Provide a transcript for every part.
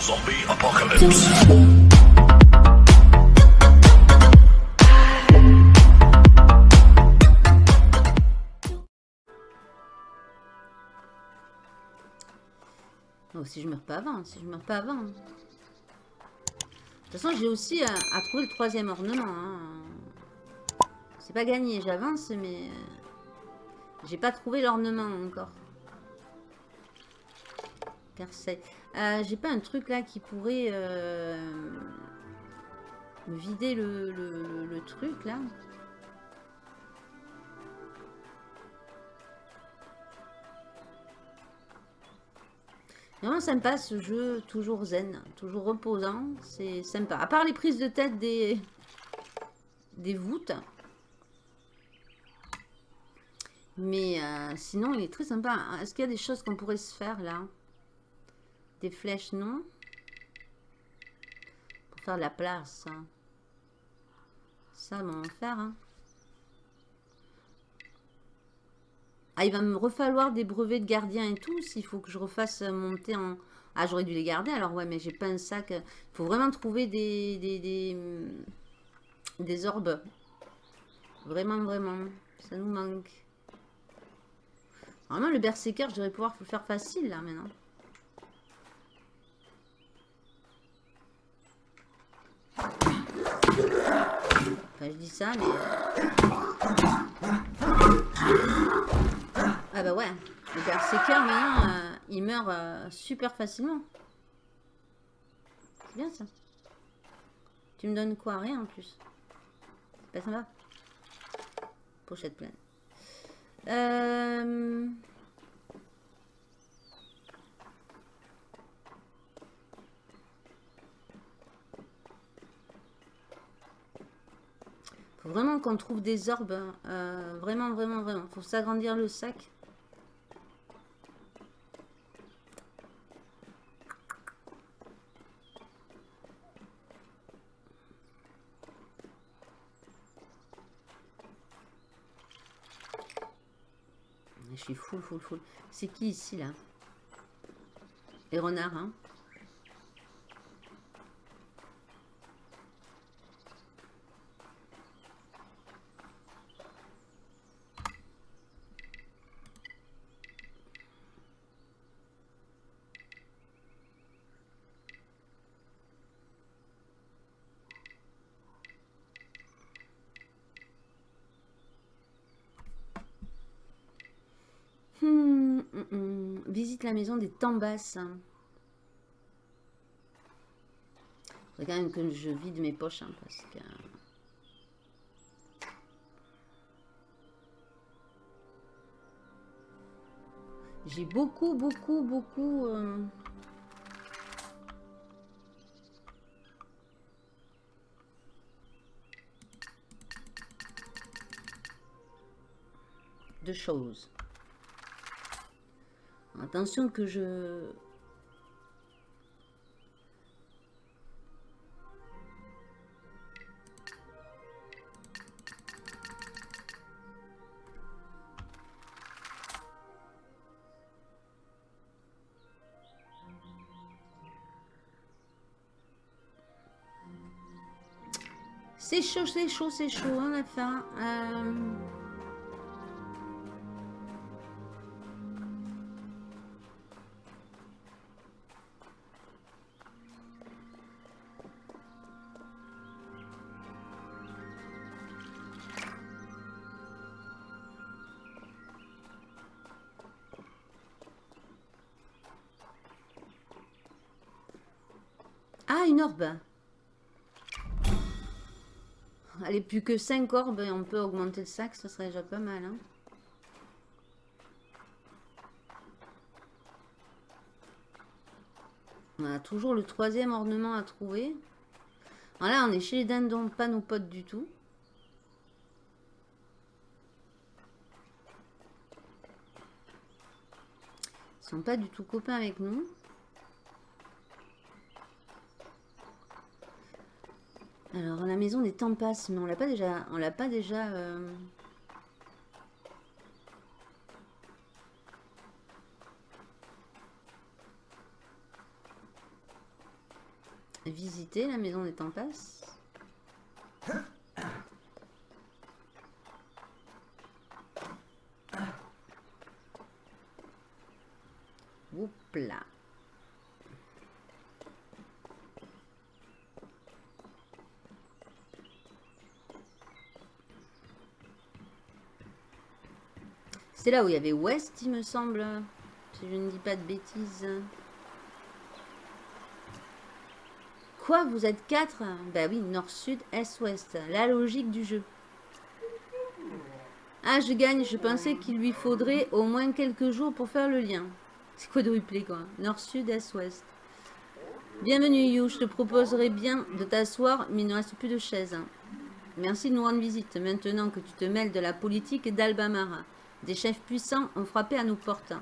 Zombie apocalypse. Si je meurs pas avant, si je meurs pas avant. De toute façon, j'ai aussi à, à trouver le troisième ornement. hein. C'est pas gagné, j'avance, mais... euh, J'ai pas trouvé l'ornement encore. Percé. Euh, j'ai pas un truc là qui pourrait euh, me vider le, truc là Vraiment sympa ce jeu, toujours zen, toujours reposant, c'est sympa. À part les prises de tête des, des voûtes. Mais euh, sinon, il est très sympa. Est-ce qu'il y a des choses qu'on pourrait se faire là? Des flèches, non? Pour faire de la place. Ça, va faire. hein. Ah, il va me refalloir des brevets de gardien et tout, s'il faut que je refasse monter en... Ah, j'aurais dû les garder, alors ouais, mais j'ai pas un sac. Il faut vraiment trouver des, des, des, hum, des orbes. Vraiment, vraiment. Ça nous manque. Normalement, le berserker, je devrais pouvoir le faire facile, là, maintenant. Je dis ça, mais... Ah bah ouais, le berserker, maintenant, euh, il meurt euh, super facilement. C'est bien, ça. Tu me donnes quoi? Rien, en plus. C'est pas sympa. Pochette pleine. Euh... Faut vraiment qu'on trouve des orbes. euh, vraiment, vraiment, vraiment. Faut s'agrandir le sac. Je suis full, full, full. C'est qui ici, là? Les renards, hein Hmm, hmm, hmm. Visite la maison des Tambas. Faudrait quand même que je vide mes poches, hein, parce que... J'ai beaucoup, beaucoup, beaucoup... euh, de choses. Attention que je... C'est chaud, c'est chaud, c'est chaud, on a faim. Euh, Allez, plus que 5 orbes et on peut augmenter le sac, ça serait déjà pas mal. hein. On a toujours le troisième ornement à trouver. Voilà, on est chez les dindons, pas nos potes du tout. Ils sont pas du tout copains avec nous. Alors, la maison des Tampas, mais on l'a pas déjà... On l'a pas déjà... euh, visiter la maison des Tempestes. Oups. C'est là où il y avait Ouest, il me semble. Si je ne dis pas de bêtises. Quoi Vous êtes quatre? Bah oui, nord, sud, est, ouest. La logique du jeu. Ah, je gagne. Je pensais qu'il lui faudrait au moins quelques jours pour faire le lien. C'est quoi de replay, quoi? Nord, sud, est, ouest. Bienvenue, You. Je te proposerais bien de t'asseoir, mais il ne reste plus de chaises. Merci de nous rendre visite. Maintenant que tu te mêles de la politique d'Albamara. Des chefs puissants ont frappé à nos portes.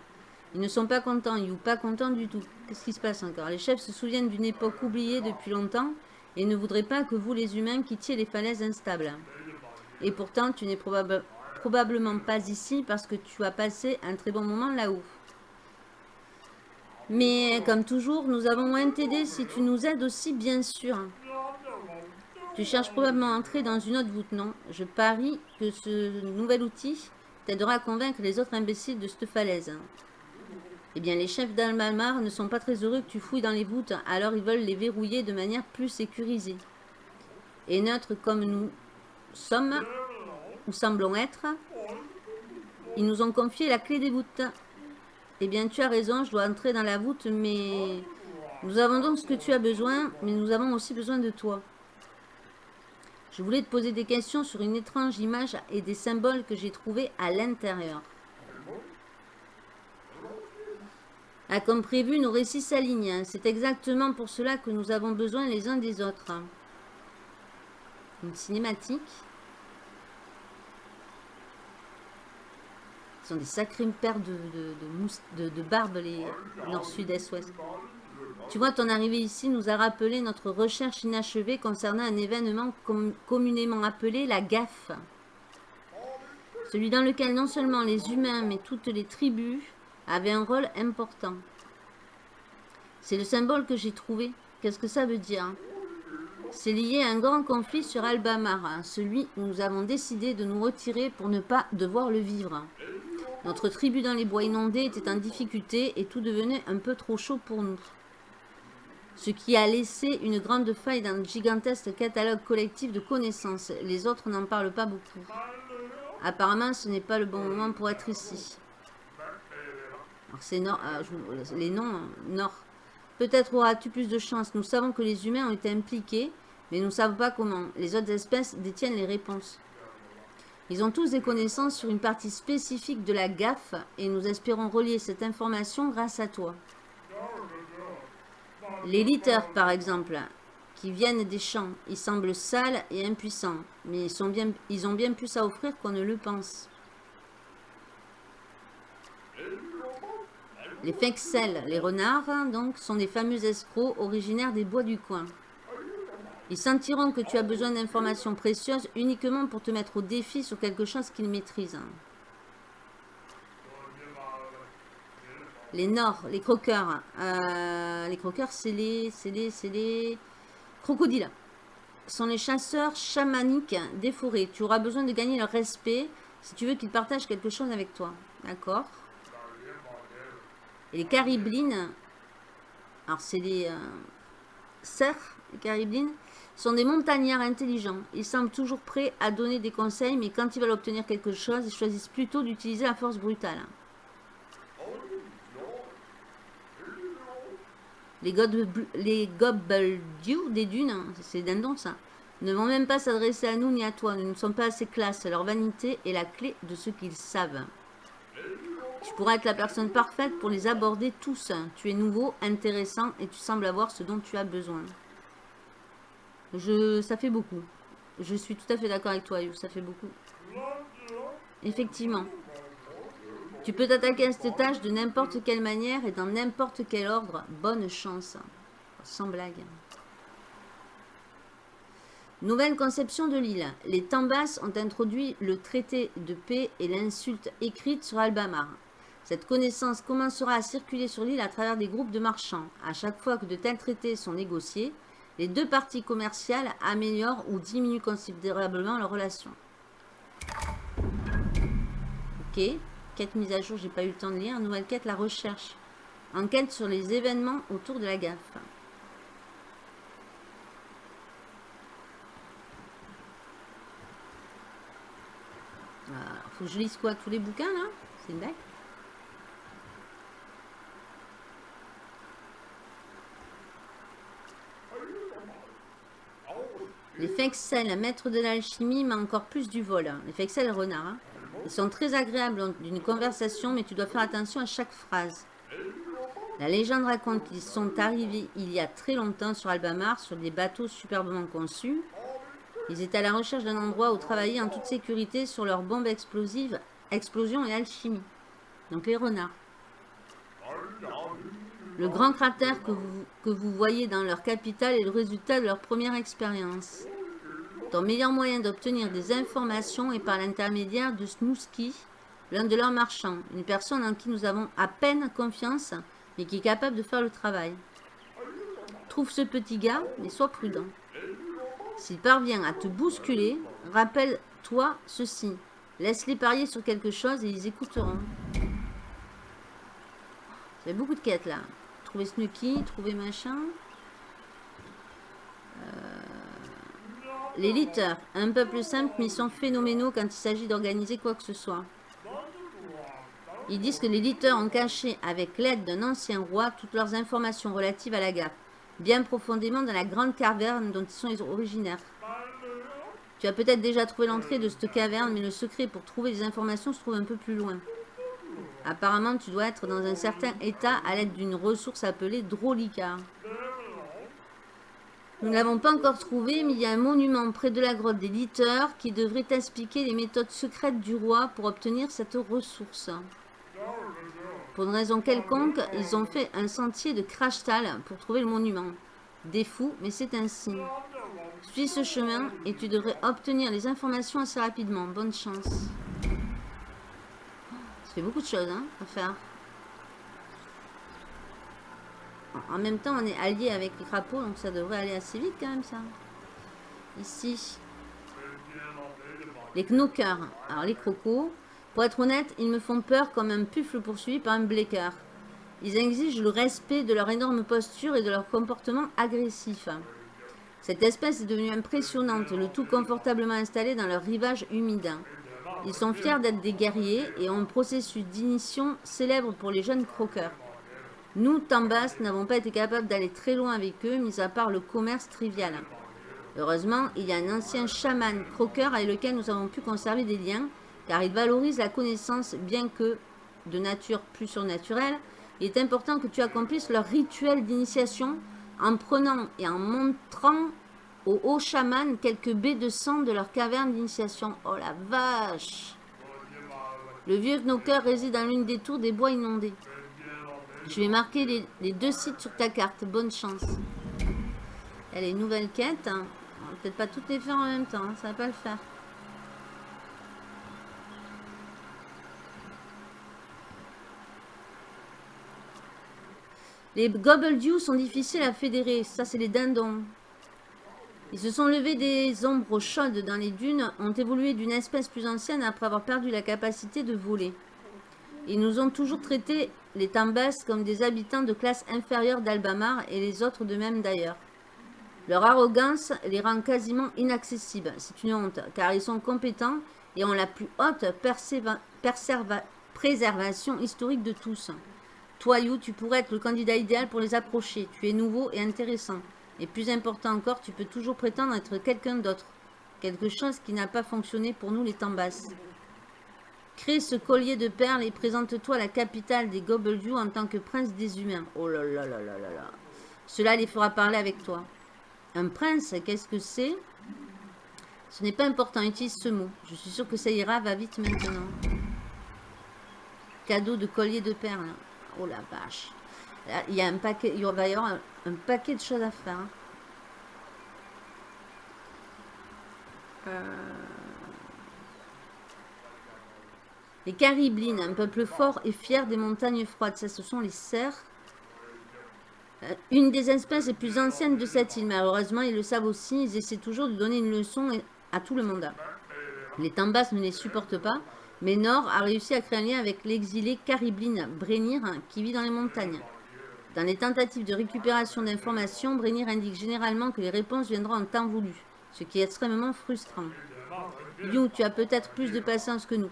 Ils ne sont pas contents, ou pas contents du tout. Qu'est-ce qui se passe encore? Les chefs se souviennent d'une époque oubliée depuis longtemps et ne voudraient pas que vous, les humains, quittiez les falaises instables. Et pourtant, tu n'es probablement pas ici parce que tu as passé un très bon moment là-haut. Mais comme toujours, nous avons moins t'aider si tu nous aides aussi, bien sûr. Tu cherches probablement à entrer dans une autre voûte, non? Je parie que ce nouvel outil t'aidera à convaincre les autres imbéciles de cette falaise. Eh bien, les chefs d'Almamar ne sont pas très heureux que tu fouilles dans les voûtes, alors ils veulent les verrouiller de manière plus sécurisée. Et neutres comme nous sommes, ou semblons être, ils nous ont confié la clé des voûtes. Eh bien, tu as raison, je dois entrer dans la voûte, mais... Nous avons donc ce que tu as besoin, mais nous avons aussi besoin de toi. Je voulais te poser des questions sur une étrange image et des symboles que j'ai trouvés à l'intérieur. Ah, comme prévu, nos récits s'alignent. C'est exactement pour cela que nous avons besoin les uns des autres. Une cinématique. Ce sont des sacrées paires de, de, de, barbe, les nord, sud, est, ouest. Tu vois, ton arrivée ici nous a rappelé notre recherche inachevée concernant un événement communément appelé la gaffe. Celui dans lequel non seulement les humains, mais toutes les tribus avaient un rôle important. C'est le symbole que j'ai trouvé. Qu'est-ce que ça veut dire C'est lié à un grand conflit sur Albamara, celui où nous avons décidé de nous retirer pour ne pas devoir le vivre. Notre tribu dans les bois inondés était en difficulté et tout devenait un peu trop chaud pour nous ce qui a laissé une grande faille dans le gigantesque catalogue collectif de connaissances. Les autres n'en parlent pas beaucoup. Apparemment, ce n'est pas le bon moment pour être ici. Alors, c'est nord, euh, les noms, hein, nord. Peut-être auras-tu plus de chance. Nous savons que les humains ont été impliqués, mais nous ne savons pas comment. Les autres espèces détiennent les réponses. Ils ont tous des connaissances sur une partie spécifique de la gaffe et nous espérons relier cette information grâce à toi. Les litters, par exemple, qui viennent des champs, ils semblent sales et impuissants, mais ils ont bien plus à offrir qu'on ne le pense. Les fexels, les renards, donc, sont des fameux escrocs originaires des bois du coin. Ils sentiront que tu as besoin d'informations précieuses uniquement pour te mettre au défi sur quelque chose qu'ils maîtrisent. Les Nords, les croqueurs. Euh, les croqueurs, c'est les, les, les crocodiles. sont les chasseurs chamaniques des forêts. Tu auras besoin de gagner leur respect si tu veux qu'ils partagent quelque chose avec toi. D'accord? Et les cariblines. Alors, c'est les euh, cerfs, les cariblines sont des montagnards intelligents. Ils semblent toujours prêts à donner des conseils, mais quand ils veulent obtenir quelque chose, ils choisissent plutôt d'utiliser la force brutale. Les, les des dunes, hein, c'est dindon ça, ne vont même pas s'adresser à nous ni à toi. Nous ne sommes pas assez classe. Leur vanité est la clé de ce qu'ils savent. Tu pourras être la personne parfaite pour les aborder tous. Tu es nouveau, intéressant et tu sembles avoir ce dont tu as besoin. Je, ça fait beaucoup. Je suis tout à fait d'accord avec toi, Ça fait beaucoup. Effectivement. Tu peux t'attaquer à cette tâche de n'importe quelle manière et dans n'importe quel ordre. Bonne chance. Sans blague. Nouvelle conception de l'île. Les Tambas ont introduit le traité de paix et l'insulte écrite sur Albamar. Cette connaissance commencera à circuler sur l'île à travers des groupes de marchands. À chaque fois que de tels traités sont négociés, Les deux parties commerciales améliorent ou diminuent considérablement leur relation. Ok. Quête mise à jour, j'ai pas eu le temps de lire. Nouvelle quête, la recherche. Enquête sur les événements autour de la gaffe. faut que je lise quoi? Tous les bouquins là? C'est une Les Fexel, maître de l'alchimie, mais encore plus du vol. Les Fexel renards. Hein. Ils sont très agréables d'une conversation, mais tu dois faire attention à chaque phrase. La légende raconte qu'ils sont arrivés il y a très longtemps sur Albamar, sur des bateaux superbement conçus. Ils étaient à la recherche d'un endroit où travailler en toute sécurité sur leurs bombes explosives, explosion et alchimie. Donc les renards. Le grand cratère que vous voyez dans leur capitale est le résultat de leur première expérience. Ton meilleur moyen d'obtenir des informations est par l'intermédiaire de Snooski, l'un de leurs marchands, une personne en qui nous avons à peine confiance, mais qui est capable de faire le travail. Trouve ce petit gars, mais sois prudent. S'il parvient à te bousculer, rappelle-toi ceci. Laisse-les parier sur quelque chose et ils écouteront. Il y a beaucoup de quêtes là. Trouver Snooki, trouver machin. Les litters, un peuple simple mais ils sont phénoménaux quand il s'agit d'organiser quoi que ce soit. Ils disent que les litters ont caché avec l'aide d'un ancien roi toutes leurs informations relatives à la gaffe bien profondément dans la grande caverne dont ils sont originaires. Tu as peut-être déjà trouvé l'entrée de cette caverne, mais le secret pour trouver les informations se trouve un peu plus loin. Apparemment, tu dois être dans un certain état à l'aide d'une ressource appelée Drolica. Nous ne l'avons pas encore trouvé, mais il y a un monument près de la grotte des Litters qui devrait t'expliquer les méthodes secrètes du roi pour obtenir cette ressource. Pour une raison quelconque, ils ont fait un sentier de crashtal pour trouver le monument. Des fous, mais c'est ainsi. Suis ce chemin et tu devrais obtenir les informations assez rapidement. Bonne chance. Ça fait beaucoup de choses hein, à faire. En même temps, on est allié avec les crapauds, donc ça devrait aller assez vite quand même, ça. Ici. Les knockers. Alors, les crocos. Pour être honnête, ils me font peur comme un puffle poursuivi par un blecker. Ils exigent le respect de leur énorme posture et de leur comportement agressif. Cette espèce est devenue impressionnante, le tout confortablement installé dans leur rivage humide. Ils sont fiers d'être des guerriers et ont un processus d'initiation célèbre pour les jeunes croqueurs. Nous, Tambas, n'avons pas été capables d'aller très loin avec eux, mis à part le commerce trivial. Heureusement, il y a un ancien chaman croqueur avec lequel nous avons pu conserver des liens car il valorise la connaissance bien que de nature plus surnaturelle. Il est important que tu accomplisses leur rituel d'initiation en prenant et en montrant aux hauts chamans quelques baies de sang de leur caverne d'initiation. Oh la vache Le vieux knocker réside dans l'une des tours des bois inondés. Je vais marquer les, deux sites sur ta carte. Bonne chance. Elle est nouvelle quête. Hein. Peut-être pas toutes les faire en même temps. Hein. Ça va pas le faire. Les Gobbledew sont difficiles à fédérer. Ça, c'est les dindons. Ils se sont levés des ombres chaudes dans les dunes, ont évolué d'une espèce plus ancienne après avoir perdu la capacité de voler. Ils nous ont toujours traités, les Tambas, comme des habitants de classe inférieure d'Albamar et les autres de même d'ailleurs. Leur arrogance les rend quasiment inaccessibles. C'est une honte, car ils sont compétents et ont la plus haute préservation historique de tous. Toi, You, tu pourrais être le candidat idéal pour les approcher. Tu es nouveau et intéressant. Et plus important encore, tu peux toujours prétendre être quelqu'un d'autre. Quelque chose qui n'a pas fonctionné pour nous les Tambas. Crée ce collier de perles et présente-toi la capitale des Gobbledew en tant que prince des humains. Oh là là là là là là. Cela les fera parler avec toi. Un prince, qu'est-ce que c'est? Ce n'est pas important, utilise ce mot. Je suis sûr que ça ira, va vite maintenant. Cadeau de collier de perles. Oh la vache. Il y a un paquet, il va y avoir un, paquet de choses à faire. Euh. Les Cariblines, un peuple fort et fier des montagnes froides. Ça, ce sont les cerfs. Euh, une des espèces les plus anciennes de cette île. Malheureusement, ils le savent aussi. Ils essaient toujours de donner une leçon à tout le monde. Les Tambas ne les supportent pas. Mais Nord a réussi à créer un lien avec l'exilé Caribline Brenir qui vit dans les montagnes. Dans les tentatives de récupération d'informations, Brenir indique généralement que les réponses viendront en temps voulu, ce qui est extrêmement frustrant. You, tu as peut-être plus de patience que nous.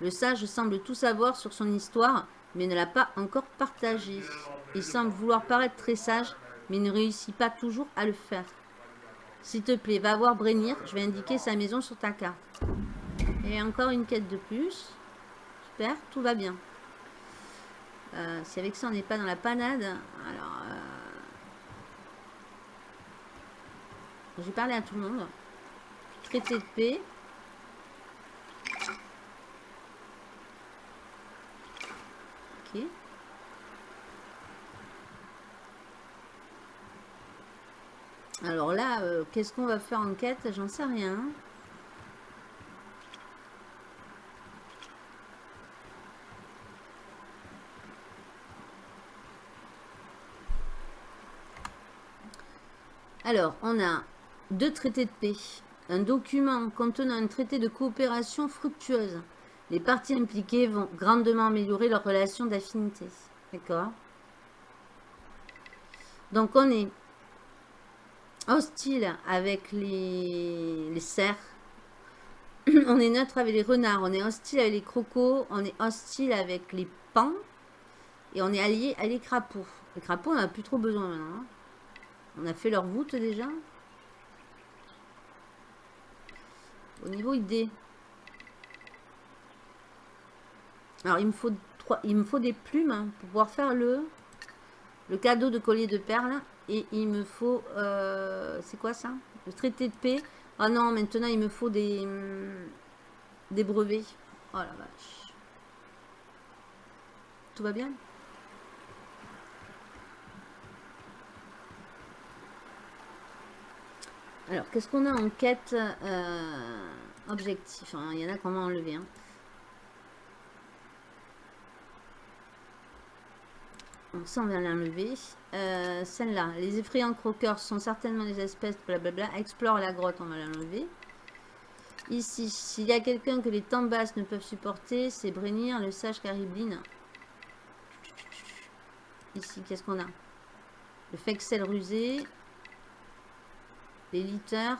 Le sage semble tout savoir sur son histoire, mais ne l'a pas encore partagée. Il semble vouloir paraître très sage, mais ne réussit pas toujours à le faire. S'il te plaît, va voir Brenir, je vais indiquer sa maison sur ta carte. Et encore une quête de plus. Super, tout va bien. Euh, si avec ça on n'est pas dans la panade, alors... Euh... J'ai parlé à tout le monde. Traité de paix. Alors là, euh, qu'est-ce qu'on va faire en quête? J'en sais rien. Alors, on a deux traités de paix. Un document contenant un traité de coopération fructueuse. Les parties impliquées vont grandement améliorer leurs relations d'affinité. D'accord Donc, on est hostile avec les, cerfs. on est neutre avec les renards. On est hostile avec les crocos. On est hostile avec les pans. Et on est allié à les crapauds. Les crapauds, on n'a plus trop besoin maintenant. Hein. On a fait leur voûte déjà. Au niveau ID. Alors, il me faut, trois, il me faut des plumes hein, pour pouvoir faire le, le cadeau de collier de perles. Et il me faut... Euh, c'est quoi ça? Le traité de paix. Ah non, maintenant, il me faut des, des brevets. Oh la vache. Tout va bien? Alors, qu'est-ce qu'on a en quête euh, objectif? Hein, Il y en a qu'on va enlever. Hein. Donc ça, on vient l'enlever. Euh, Celle-là, les effrayants croqueurs sont certainement des espèces, blablabla. Explore la grotte, on va l'enlever. Ici, s'il y a quelqu'un que les temps basses ne peuvent supporter, c'est Brenir, le sage Caribline. Ici, qu'est-ce qu'on a? Le Fexel rusé, les litters.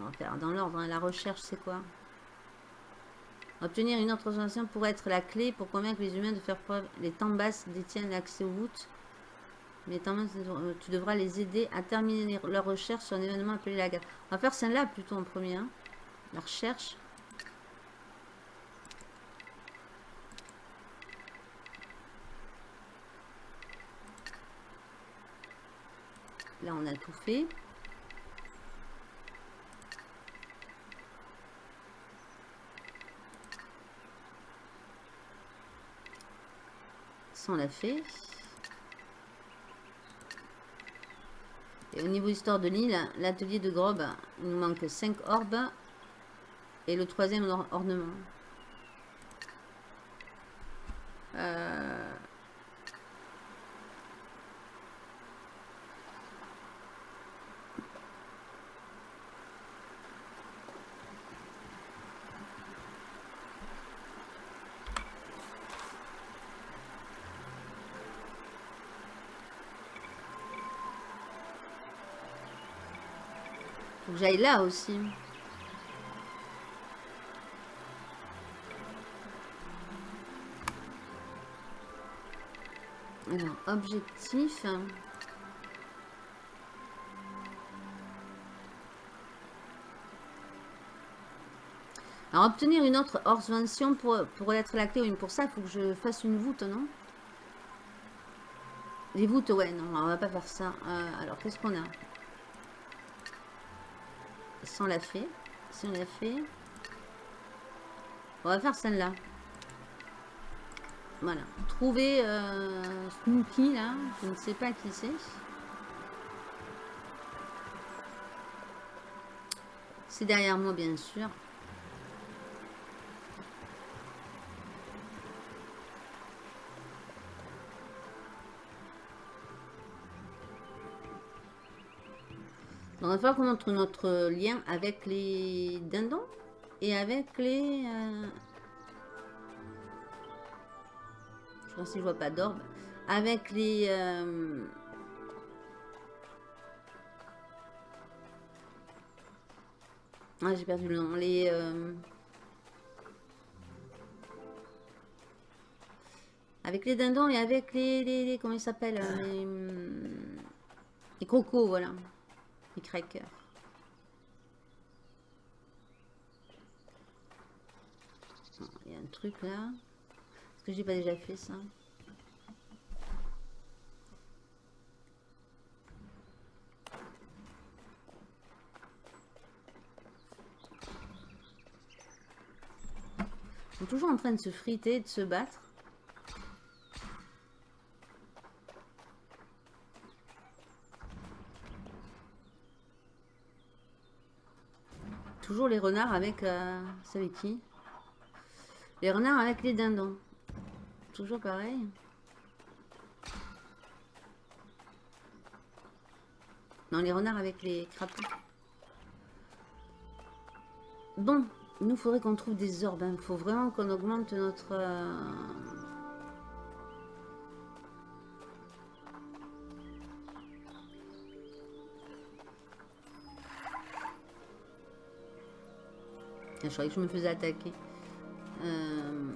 On va faire dans l'ordre. Hein. La recherche, c'est quoi? Obtenir une autre information pourrait être la clé pour convaincre les humains de faire preuve. Les temps basses détiennent l'accès aux voûtes. Mais tu devras les aider à terminer leur recherche sur un événement appelé la guerre. On va faire celle-là plutôt en premier. Hein. La recherche. Là, on a tout fait. On l'a fait. Et au niveau histoire de l'île, l'atelier de Grobe, il nous manque 5 orbes. Et le troisième ornement. Euh, j'aille là aussi. Alors, objectif. Alors, obtenir une autre Vention pour, pour être la clé. Pour ça, il faut que je fasse une voûte, non? Les voûtes, ouais, non, on va pas faire ça. Euh, alors, qu'est-ce qu'on a? Si on l'a fait. Si on l'a fait. On va faire celle-là. Voilà. Trouver euh, là. Je ne sais pas qui c'est. C'est derrière moi, bien sûr. Il va falloir qu'on montre notre lien avec les dindons et avec les... Euh... Je pense que je vois pas d'orbe. Avec les... Euh... Ah, j'ai perdu le nom. Les... Euh... Avec les dindons et avec les... les, comment ils s'appellent les, les crocos, voilà. Crackers. Il y a un truc là. Est-ce que j'ai pas déjà fait ça? Sont toujours en train de se friter, de se battre. Toujours les renards avec... Euh, c'est avec qui? Les renards avec les dindons. Toujours pareil. Non, les renards avec les crapauds. Bon, nous faudrait qu'on trouve des orbes. Il hein. faut vraiment qu'on augmente notre... Euh, je croyais que je me faisais attaquer. Euh...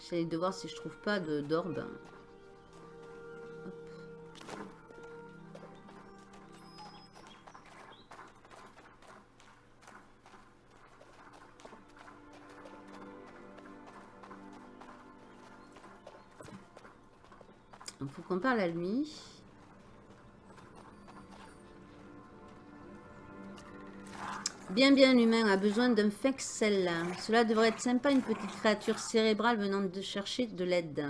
J'essaie de voir si je trouve pas d'orbe. Il faut qu'on parle à lui. Bien, bien, l'humain a besoin d'un fexel. Cela devrait être sympa, une petite créature cérébrale venant de chercher de l'aide.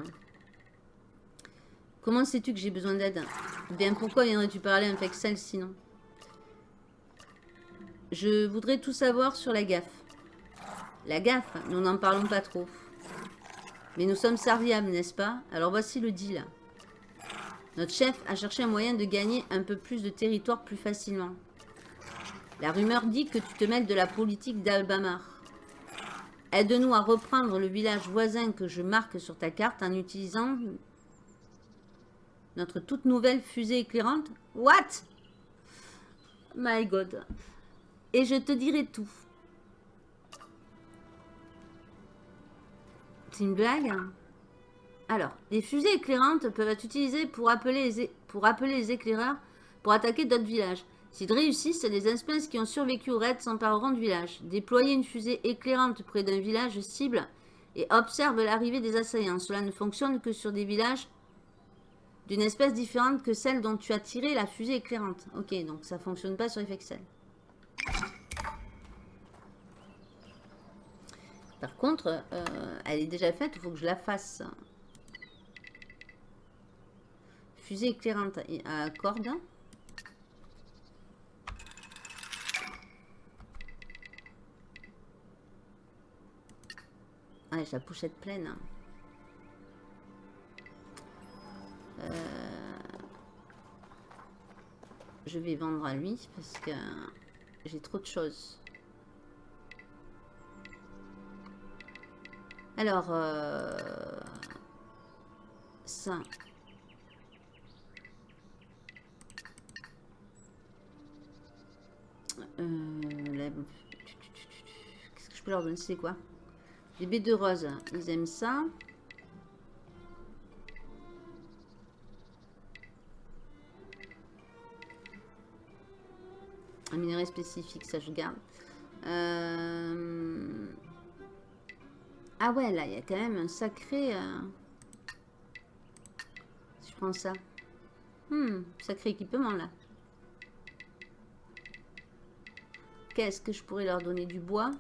Comment sais-tu que j'ai besoin d'aide? Bien, pourquoi viendrais-tu parler à un fexel sinon? Je voudrais tout savoir sur la gaffe. La gaffe, nous n'en parlons pas trop. Mais nous sommes serviables, n'est-ce pas? Alors voici le deal. Notre chef a cherché un moyen de gagner un peu plus de territoire plus facilement. La rumeur dit que tu te mêles de la politique d'Albamar. Aide-nous à reprendre le village voisin que je marque sur ta carte en utilisant notre toute nouvelle fusée éclairante. What? My God. Et je te dirai tout. C'est une blague Alors, les fusées éclairantes peuvent être utilisées pour appeler les, pour appeler les éclaireurs pour attaquer d'autres villages. S'ils réussissent, les espèces qui ont survécu au raid s'empareront du village. Déployer une fusée éclairante près d'un village cible et observe l'arrivée des assaillants. Cela ne fonctionne que sur des villages d'une espèce différente que celle dont tu as tiré la fusée éclairante. Ok, donc ça fonctionne pas sur Effexel. Par contre, euh, elle est déjà faite, il faut que je la fasse. Fusée éclairante à corde. La pochette pleine. Euh, je vais vendre à lui parce que j'ai trop de choses. Alors, euh, ça. Euh, qu'est-ce que je peux leur donner? C'est quoi? Les baies de rose, ils aiment ça. Un minerai spécifique, ça je garde. Euh, ah ouais, là, il y a quand même un sacré... Euh, je prends ça. Hmm, sacré équipement, là. Qu'est-ce que je pourrais leur donner? Du bois?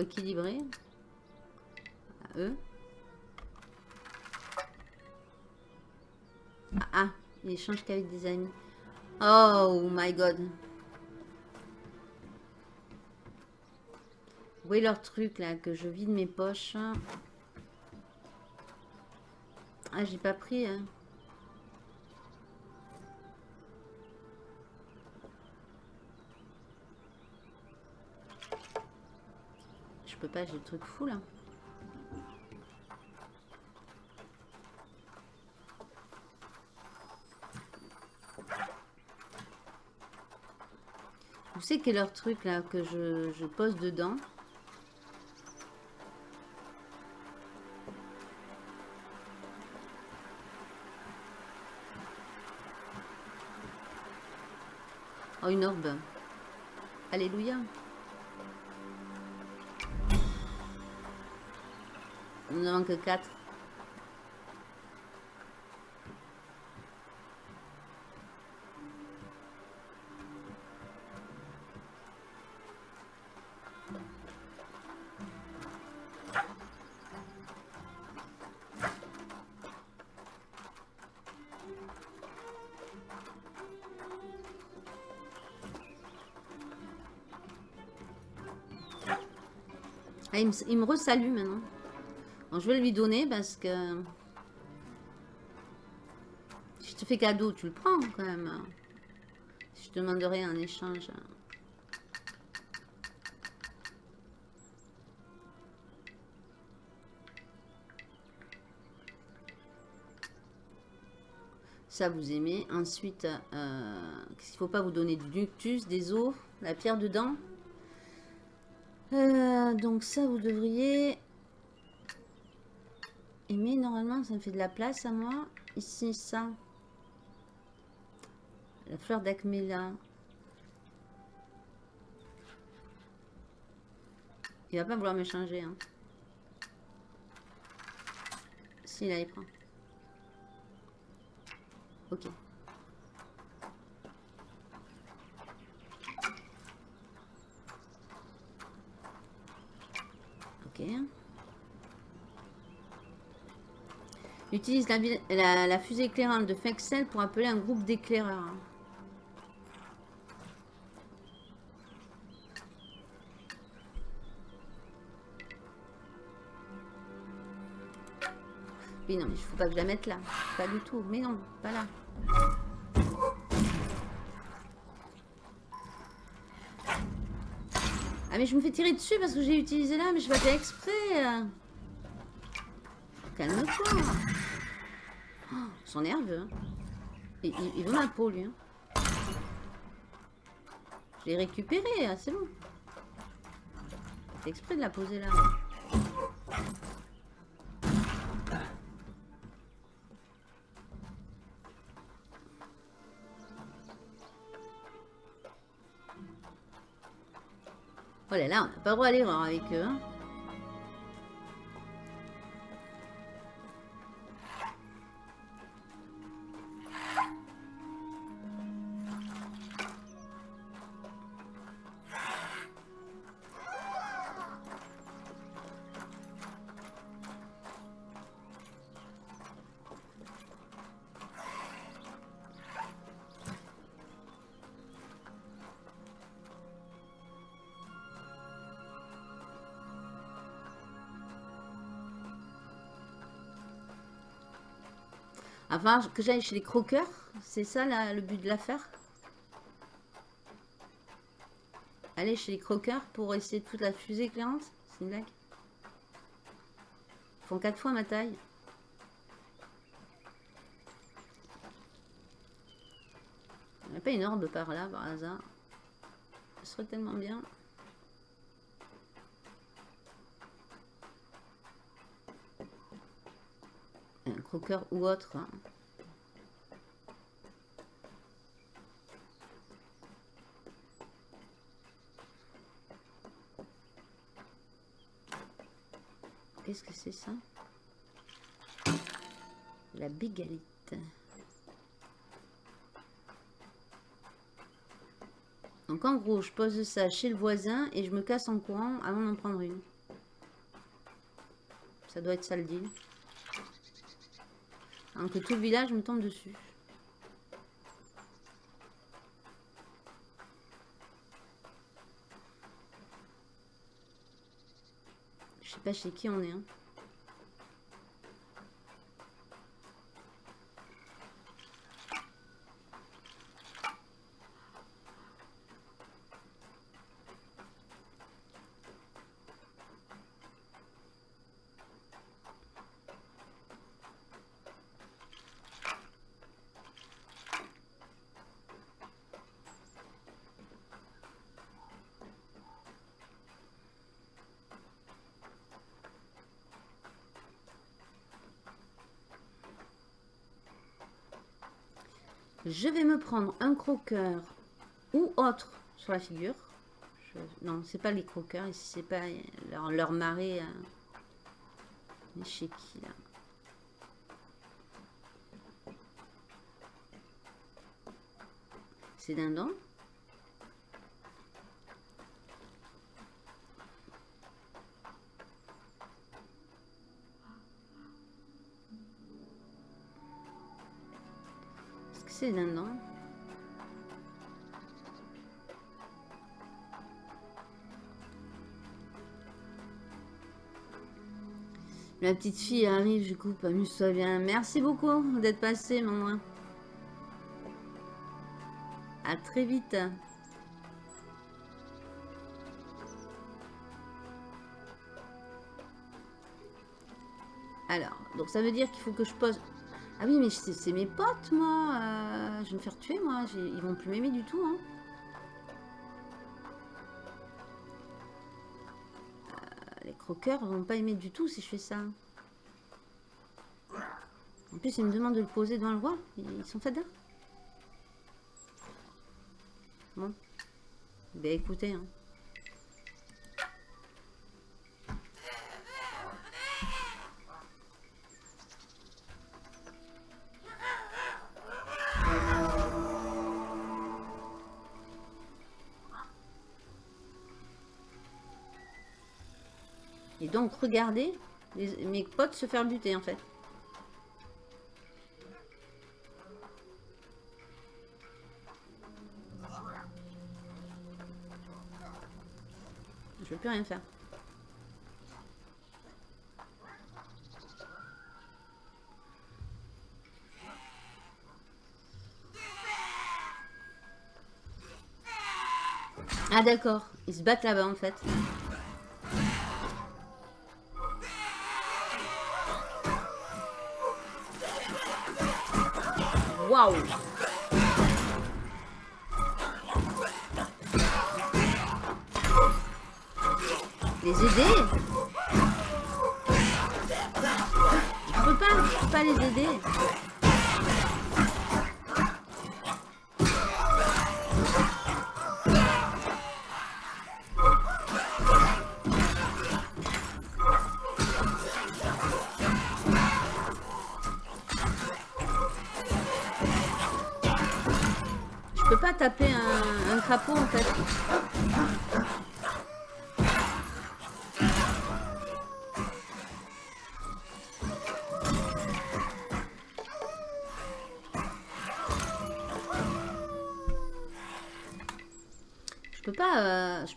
Équilibrer. À eux. Ah, ah, il échange qu'avec des amis. Oh my god. voyez leur truc là, que je vide mes poches? Ah, j'ai pas pris. Hein. Peux pas, j'ai le truc fou là. Vous savez quel est leur truc là que je, je pose dedans? Oh, une orbe. Alléluia. Il ne manque que 4. Ah, il, me, il me maintenant. Je vais lui donner parce que... Si je te fais cadeau, tu le prends quand même. Si je te demande rien en échange. Ça, vous aimez. Ensuite, euh, qu'est-ce qu'il faut pas vous donner? Du ductus, des os, la pierre dedans. Euh, donc ça, vous devriez aimer. Normalement, ça me fait de la place à moi. Ici, ça. La fleur d'acméla. Il va pas vouloir me changer. Hein. Si, là, il prend. Ok. Ok. Utilise la, fusée éclairante de Fexel pour appeler un groupe d'éclaireurs. Oui, non, mais il faut pas que je la mette là. Pas du tout. Mais non, pas là. Ah, mais je me fais tirer dessus parce que j'ai utilisé là, mais je vais faire exprès. Calme-toi. Sont nerveux. Hein. Il, veut ma peau, lui. Hein. Je l'ai récupéré, hein, c'est bon. C'est exprès de la poser là. Oh là là, on n'a pas le droit à l'erreur avec eux. Hein. Que j'aille chez les croqueurs. C'est ça le but de l'affaire? Aller chez les croqueurs pour essayer toute la fusée éclairante. C'est une blague? Ils font quatre fois ma taille. Il n'y a pas une orbe par là, par hasard? Ce serait tellement bien. un croqueur ou autre. Hein. Qu'est-ce que c'est ça? La bigalite. Donc en gros, je pose ça chez le voisin et je me casse en courant avant d'en prendre une. Ça doit être ça le deal. Hein, que tout le village me tombe dessus. Je sais chez qui on est. Hein. Je vais me prendre un croqueur ou autre sur la figure. Je, non, c'est pas les croqueurs, ici c'est pas leur, marée. Euh, chez qui là C'est dindon? Non La petite fille arrive, je coupe, amuse-toi bien. Merci beaucoup d'être passé, maman. À très vite. Alors, donc ça veut dire qu'il faut que je pose ah oui, mais c'est mes potes, moi. Euh, je vais me faire tuer, moi. Ils vont plus m'aimer du tout. Hein. Euh, les croqueurs vont pas aimer du tout si je fais ça. En plus, ils me demandent de le poser devant le roi. Ils sont faits Bon. Ben écoutez, hein. Donc, regardez mes potes se faire buter, en fait. Je peux plus rien faire. Ah d'accord, ils se battent là-bas en fait.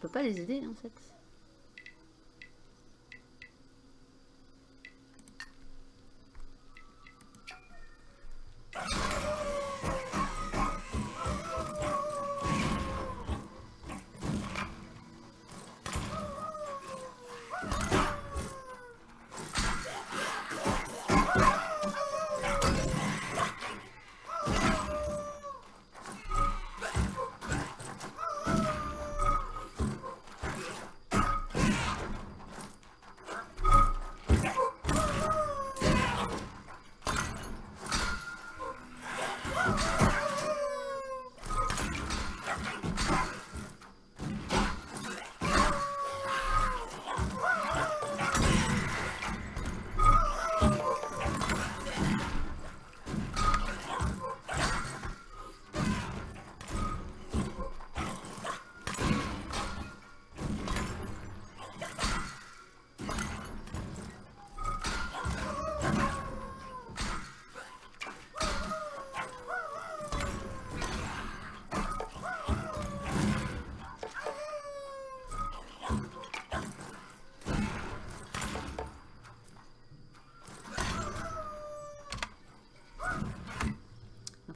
Peux pas les aider en fait.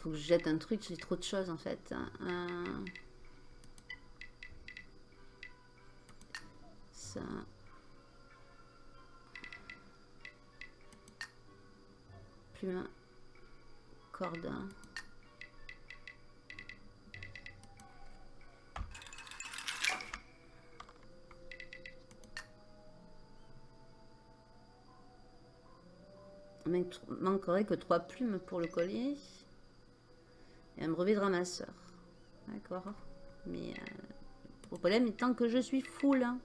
Faut que je jette un truc, j'ai trop de choses en fait. Euh, Ça. Plume. Corde. Manquerait que trois plumes pour le collier. Et un brevet de ramasseur. D'accord. Mais euh, le problème étant que je suis full. Hein.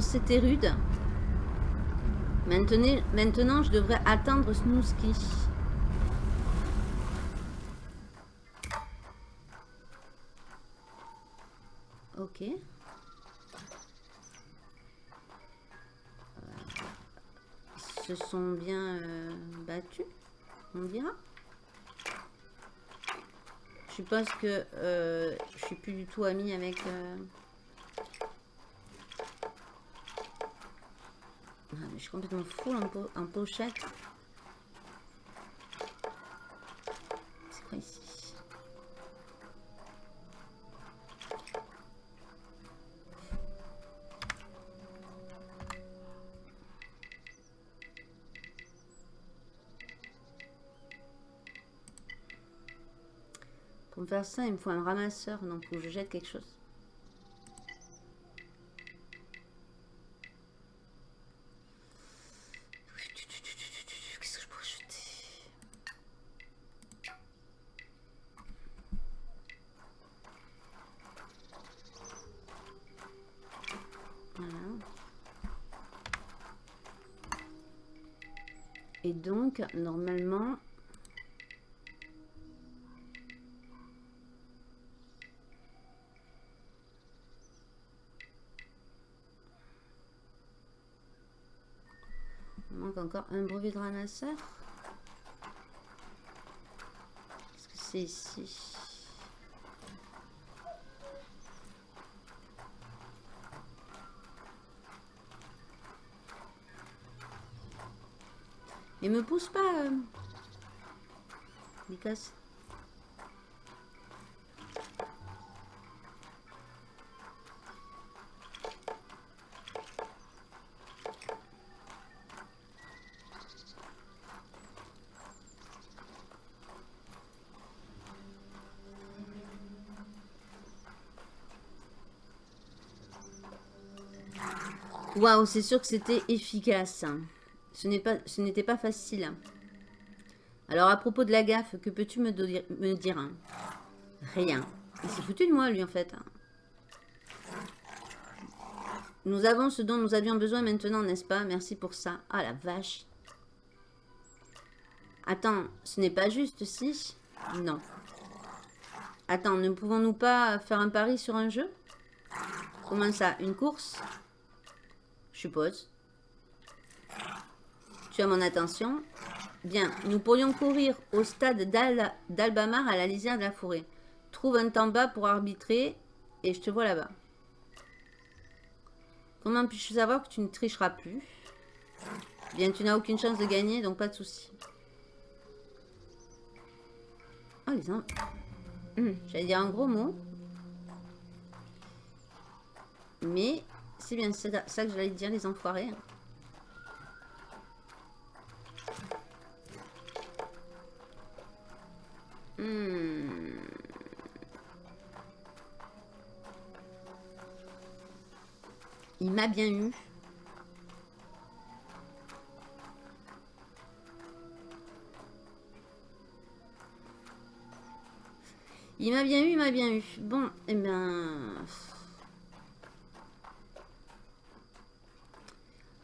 C'était rude. Maintenant, maintenant, je devrais attendre Snooski. Ok. Se sont bien euh, battus, on dira. Je suppose que euh, je suis plus du tout amie avec... Euh, je suis complètement full en, pochette. C'est quoi ici? Pour me faire ça, il me faut un ramasseur, donc où je jette quelque chose. Normalement, il manque encore un brevet de ramasseur. Qu'est-ce que c'est ici Il me pousse pas. Euh... casse. Waouh, c'est sûr que c'était efficace. Ce n'était pas, facile. Alors, à propos de la gaffe, que peux-tu me, dire? Rien. Il s'est foutu de moi, lui, en fait. Nous avons ce dont nous avions besoin maintenant, n'est-ce pas? Merci pour ça. Ah, la vache. Attends, ce n'est pas juste, si? Non. Attends, ne pouvons-nous pas faire un pari sur un jeu? Comment ça? Une course? Je suppose à mon attention Bien, nous pourrions courir au stade d'Albamar à la lisière de la forêt. Trouve un temps bas pour arbitrer et je te vois là-bas. Comment puis-je savoir que tu ne tricheras plus? Bien, tu n'as aucune chance de gagner, donc pas de souci. Oh, les hum, J'allais dire un gros mot. Mais c'est bien ça que j'allais dire, les enfoirés. Hmm. Il m'a bien eu. Il m'a bien eu, il m'a bien eu. Bon, eh ben...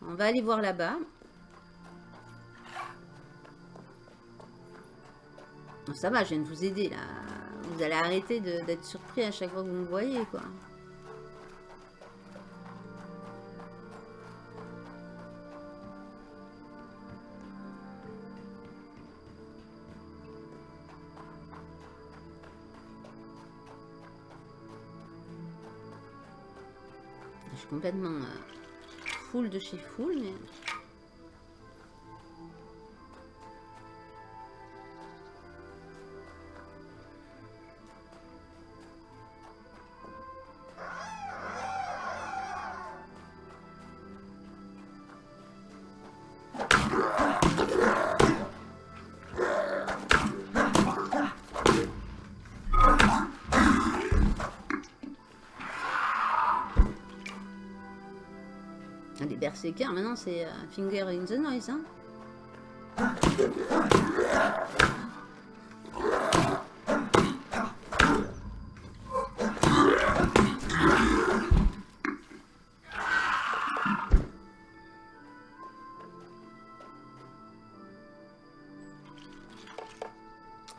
On va aller voir là-bas. Ça va, je viens de vous aider là. Vous allez arrêter d'être surpris à chaque fois que vous me voyez quoi. Je suis complètement euh, full de chez full, mais... Maintenant c'est euh, Finger in the Noise. Hein.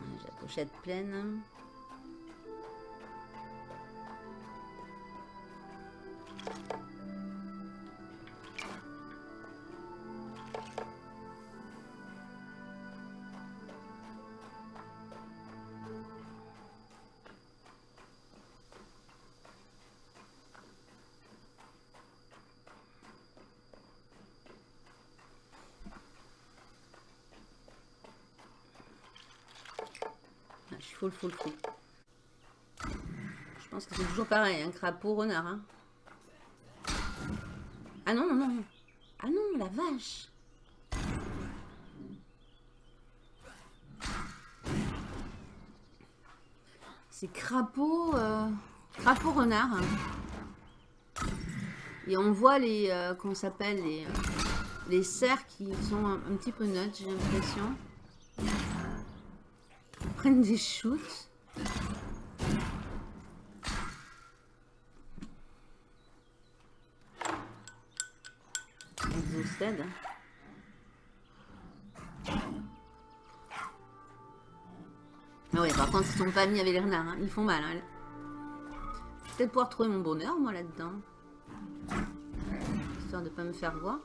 J'ai la pochette pleine. Full, full, full. Je pense que c'est toujours pareil, un crapaud, renard. Ah non, non, non. Ah non, la vache. C'est crapaud, euh, crapaud renard. Hein. Et on voit les, euh, qu'on s'appelle les, euh, les cerfs qui sont un, un petit peu neutres, j'ai l'impression des shoots. Exhausted. Ah ouais, par contre, ils sont pas mis avec les renards. Hein. Ils font mal. Hein. Peut-être pouvoir trouver mon bonheur, moi, là-dedans. Histoire de pas me faire voir.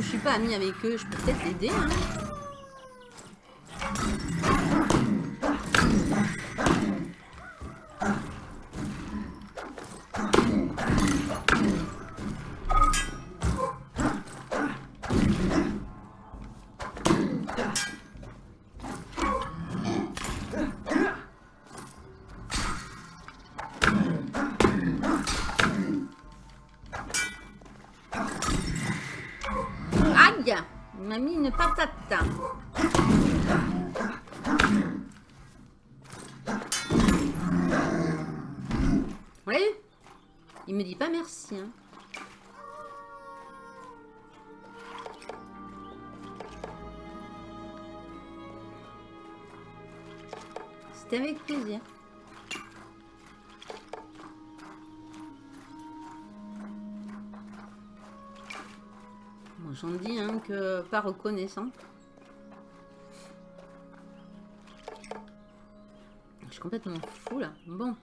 Je suis pas amie avec eux, je peux peut-être l'aider. Hein. Hein. C'était avec plaisir. j'en dis hein, que pas reconnaissant. Je suis complètement fou là. Bon.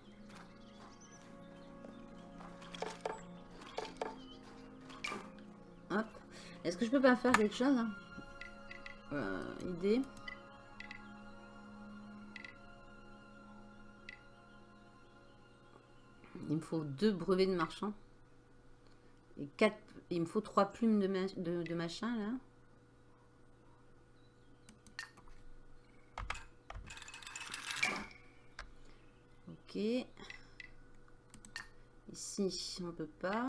Est-ce que je peux pas faire quelque chose hein euh, Idée. Il me faut deux brevets de marchand et quatre il me faut trois plumes de, de, machin là. Ok. Ici, on peut pas.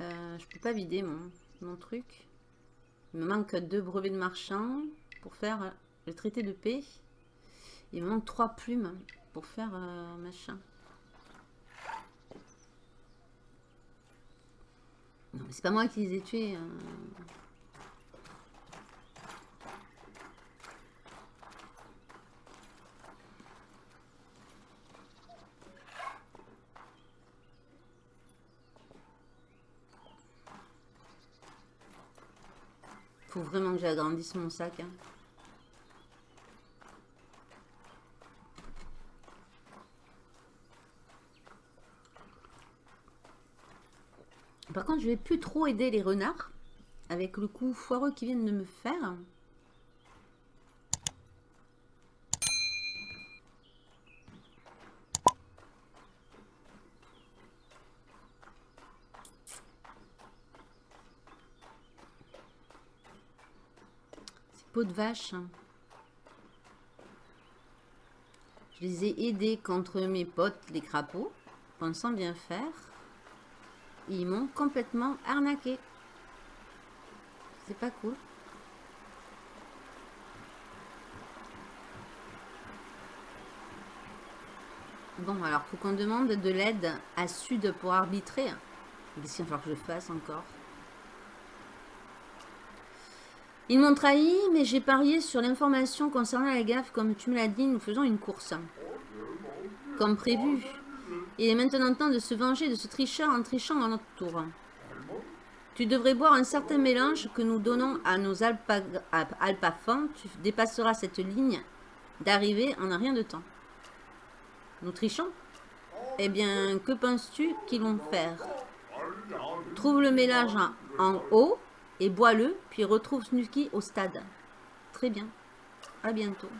Euh, je peux pas vider mon, mon truc. Il me manque deux brevets de marchand pour faire le traité de paix. Il me manque trois plumes pour faire euh, machin. Non, mais c'est pas moi qui les ai tués. Hein. Faut vraiment que j'agrandisse mon sac. hein. Par contre, je vais plus trop aider les renards avec le coup foireux qu'ils viennent de me faire. De vache. Je les ai aidés contre mes potes, les crapauds, pensant bien faire. Ils m'ont complètement arnaqué. C'est pas cool. Bon, alors, faut qu'on demande de l'aide à Sud pour arbitrer. Qu'est-ce va falloir que je fasse encore Ils m'ont trahi, mais j'ai parié sur l'information concernant la gaffe. Comme tu me l'as dit, nous faisons une course. Comme prévu. Il est maintenant temps de se venger de ce tricheur en trichant à notre tour. Tu devrais boire un certain mélange que nous donnons à nos alpafans. Tu dépasseras cette ligne d'arrivée en un rien de temps. Nous trichons? Eh bien, que penses-tu qu'ils vont faire? Trouve le mélange en haut et bois-le, puis retrouve Snooky au stade. Très bien. À bientôt.